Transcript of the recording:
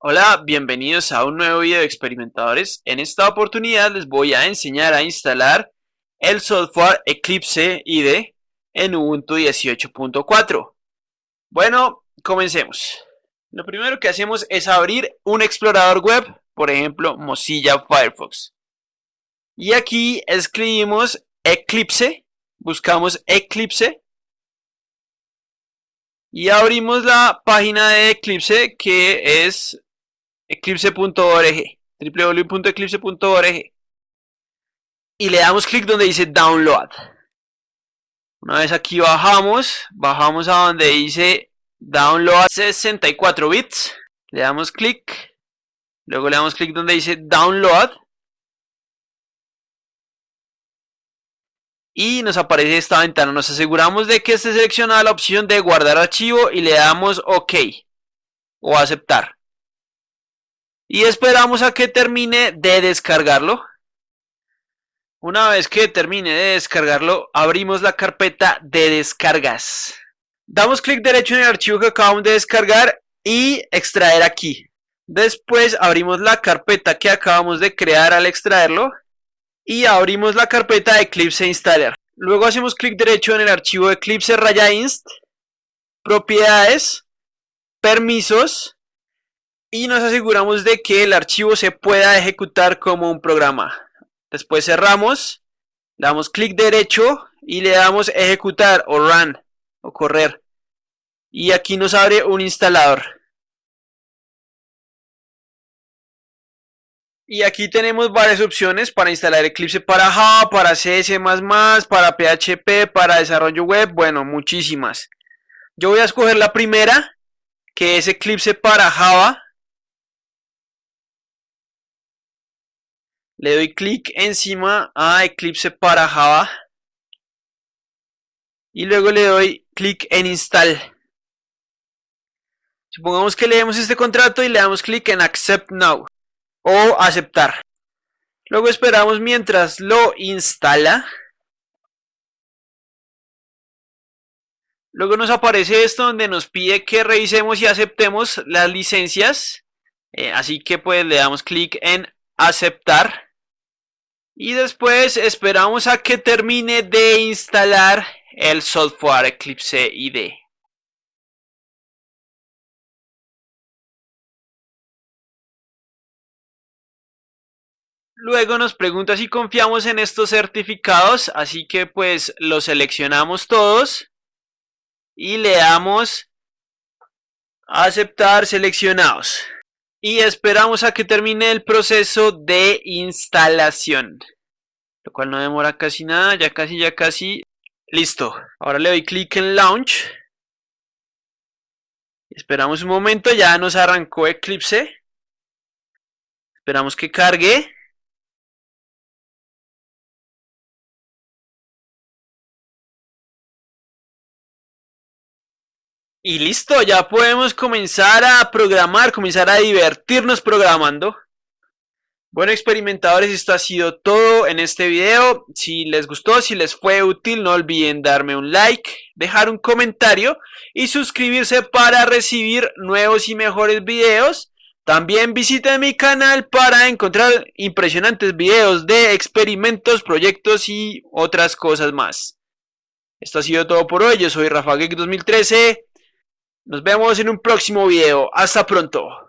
Hola, bienvenidos a un nuevo video de experimentadores. En esta oportunidad les voy a enseñar a instalar el software Eclipse IDE en Ubuntu 18.4. Bueno, comencemos. Lo primero que hacemos es abrir un explorador web, por ejemplo Mozilla Firefox. Y aquí escribimos Eclipse, buscamos Eclipse y abrimos la página de Eclipse que es eclipse.org, www.eclipse.org y le damos clic donde dice download. Una vez aquí bajamos, bajamos a donde dice download 64 bits, le damos clic, luego le damos clic donde dice download y nos aparece esta ventana. Nos aseguramos de que esté seleccionada la opción de guardar archivo y le damos OK o aceptar. Y esperamos a que termine de descargarlo. Una vez que termine de descargarlo, abrimos la carpeta de descargas. Damos clic derecho en el archivo que acabamos de descargar y extraer aquí. Después abrimos la carpeta que acabamos de crear al extraerlo y abrimos la carpeta de Eclipse Installer. Luego hacemos clic derecho en el archivo Eclipse raya inst, propiedades, permisos y nos aseguramos de que el archivo se pueda ejecutar como un programa. Después cerramos, damos clic derecho y le damos ejecutar o run o correr. Y aquí nos abre un instalador. Y aquí tenemos varias opciones para instalar Eclipse para Java, para C++, para PHP, para desarrollo web, bueno, muchísimas. Yo voy a escoger la primera, que es Eclipse para Java. Le doy clic encima a Eclipse para Java. Y luego le doy clic en Install. Supongamos que leemos este contrato y le damos clic en Accept Now o aceptar. Luego esperamos mientras lo instala. Luego nos aparece esto donde nos pide que revisemos y aceptemos las licencias. Eh, así que pues le damos clic en aceptar. Y después esperamos a que termine de instalar el software Eclipse IDE. Luego nos pregunta si confiamos en estos certificados, así que pues los seleccionamos todos y le damos aceptar seleccionados. Y esperamos a que termine el proceso de instalación, lo cual no demora casi nada, ya casi, ya casi. Listo, ahora le doy clic en Launch. Esperamos un momento, ya nos arrancó Eclipse. Esperamos que cargue. Y listo, ya podemos comenzar a programar, comenzar a divertirnos programando. Bueno experimentadores, esto ha sido todo en este video. Si les gustó, si les fue útil, no olviden darme un like, dejar un comentario y suscribirse para recibir nuevos y mejores videos. También visiten mi canal para encontrar impresionantes videos de experimentos, proyectos y otras cosas más. Esto ha sido todo por hoy, yo soy Rafa 2013 nos vemos en un próximo video. Hasta pronto.